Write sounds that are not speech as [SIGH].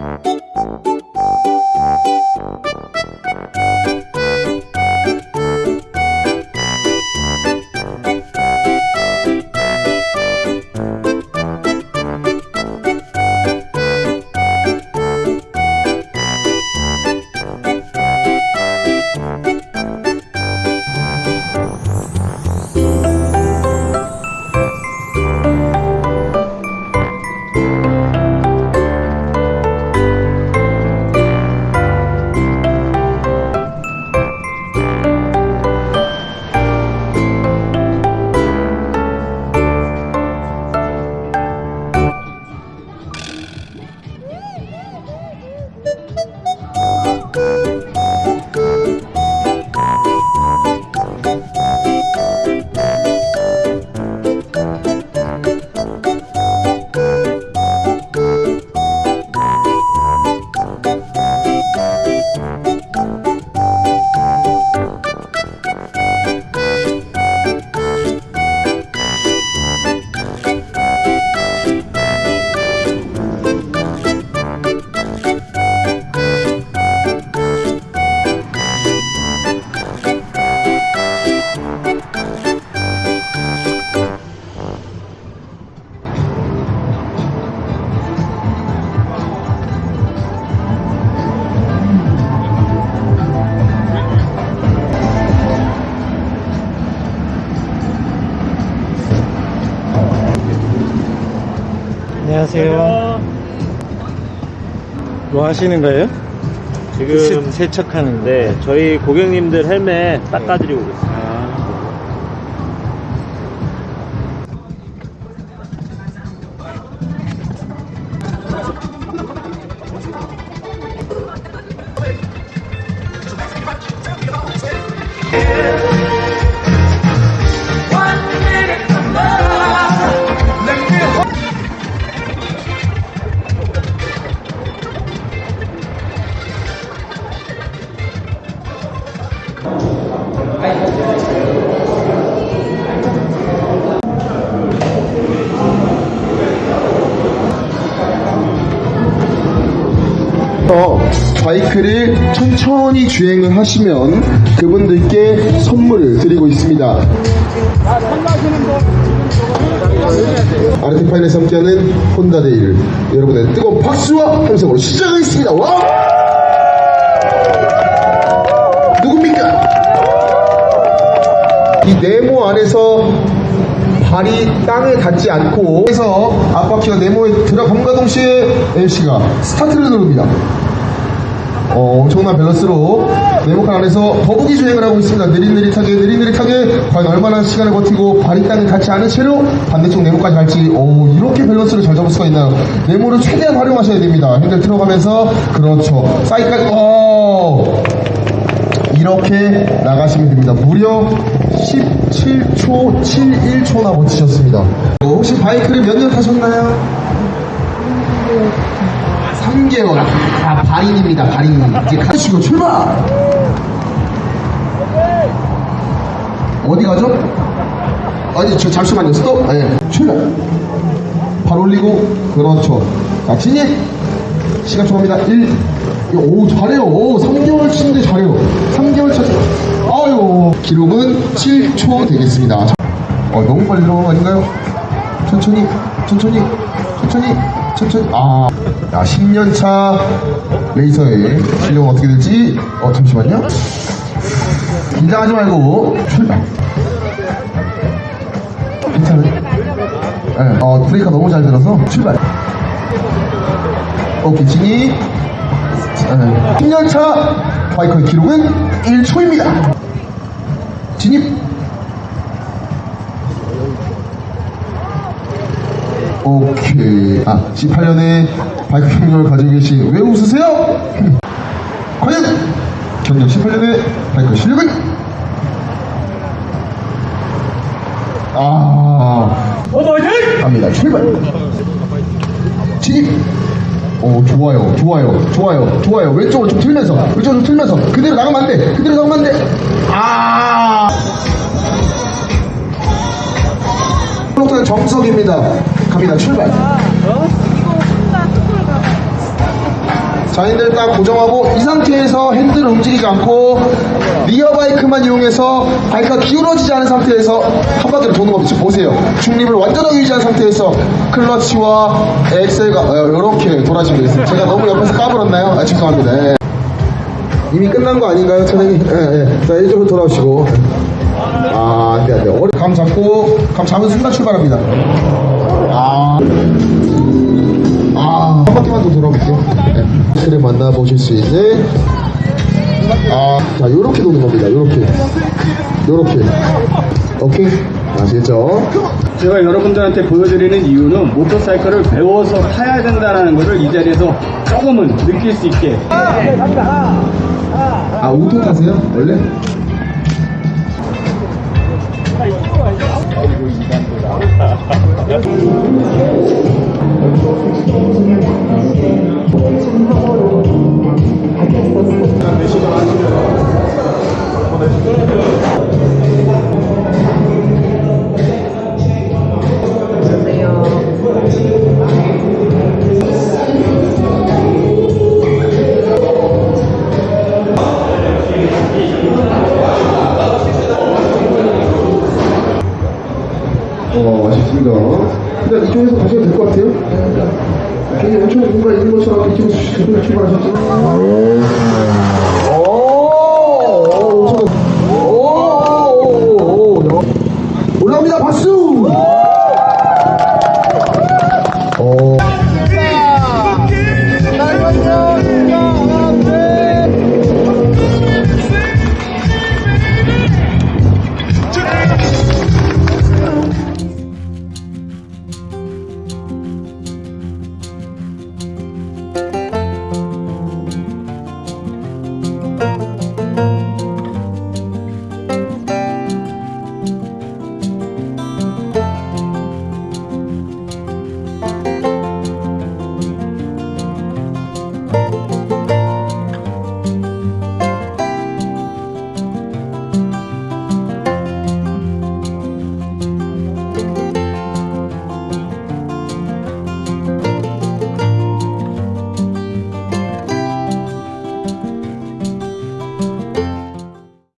Música 안녕하세요. 뭐 하시는 거예요? 지금 세, 세척하는 거. 네 저희 고객님들 헬멧 닦아드리고 있습니다. 바이크를 천천히 주행을 하시면 그분들께 선물을 드리고 있습니다. 아르티 파인에서 함께하는 혼다데이를 여러분의 뜨거운 박수와 함성으로 시작하겠습니다. 와! 이 네모 안에서 발이 땅에 닿지 않고 그래서 앞바퀴가 네모에 들어감과 동시에 LC가 스타트를 누릅니다. 어, 엄청난 밸런스로 네모칸 안에서 거북이 주행을 하고 있습니다. 느릿느릿하게 느릿느릿하게 과연 얼마나 시간을 버티고 발이 땅에 닿지 않은 채로 반대쪽 네모까지 갈지 오, 이렇게 밸런스를 잘 잡을 수가 있나요? 네모를 최대한 활용하셔야 됩니다. 핸들 틀어가면서 그렇죠. 사이드까지 오! 이렇게 나가시면 됩니다. 무려 17초 71초나 버티셨습니다. 어, 혹시 바이크를 몇 년 타셨나요? 3개월. 아, 발인입니다, 발인. 이제 가시고 출발! 어디 가죠? 아니, 저, 잠시만요. 스톱. 네, 출발. 발 올리고, 그렇죠. 자, 진입! 시간 초입니다 1. 오, 잘해요. 오, 3개월 치는데 잘해요. 3개월 차. 아유, 기록은 7초 되겠습니다. 어, 너무 빨리 들어간 거 아닌가요? 천천히, 천천히, 천천히, 천천히. 아, 야, 10년차 레이서의 실력은 어떻게 될지. 어, 잠시만요. 긴장하지 말고 출발. 괜찮아요? 네, 어, 브레이크가 너무 잘 들어서 출발. 오케이, 진입. 네. 10년차 바이커의 기록은 1초입니다. 진입. 오케이. 아, 18년에 바이크 경력을 가지고 계신 왜 웃으세요? [LAUGHS] 과연 경력 18년의 바이크 실력은? 아. 갑니다. 출발. 진입. 오, 좋아요, 좋아요, 좋아요, 좋아요. 왼쪽으로 좀 틀면서, 왼쪽으로 좀 틀면서. 그대로 나가면 안 돼. 그대로 나가면 안 돼. 아. 정석입니다. 갑니다. 출발. 자, 핸들 딱 고정하고 이 상태에서 핸들을 움직이지 않고 리어 바이크만 이용해서 바이크가 기울어지지 않은 상태에서 한 바퀴를 도는 겁니다. 지금 보세요. 중립을 완전하게 유지한 상태에서 클러치와 엑셀가 이렇게 돌아지면 되겠습니다. 제가 너무 옆에서 까불었나요? 아, 죄송합니다. 예. 이미 끝난 거 아닌가요, 차장님? 예, 예. 자, 이쪽으로 돌아오시고. 아, 안 돼, 안 돼. 어리- 감 잡고, 감 잡은 순간 출발합니다. 아. 아, 한 바퀴만 더 돌아볼게요. 네. 그래 만나보실 수 있는 아, 자, 요렇게 도는 겁니다. 요렇게. 요렇게. 오케이? 아시겠죠? 제가 여러분들한테 보여드리는 이유는 모터사이클을 배워서 타야 된다는 것을 이 자리에서 조금은 느낄 수 있게 아, 우토 타세요? 원래? 어, 아쉽습니다. 일단 이쪽에서 가셔도 될 것 같아요. 괜히 엄청 뭔가 있는 것처럼 이쪽에서 오,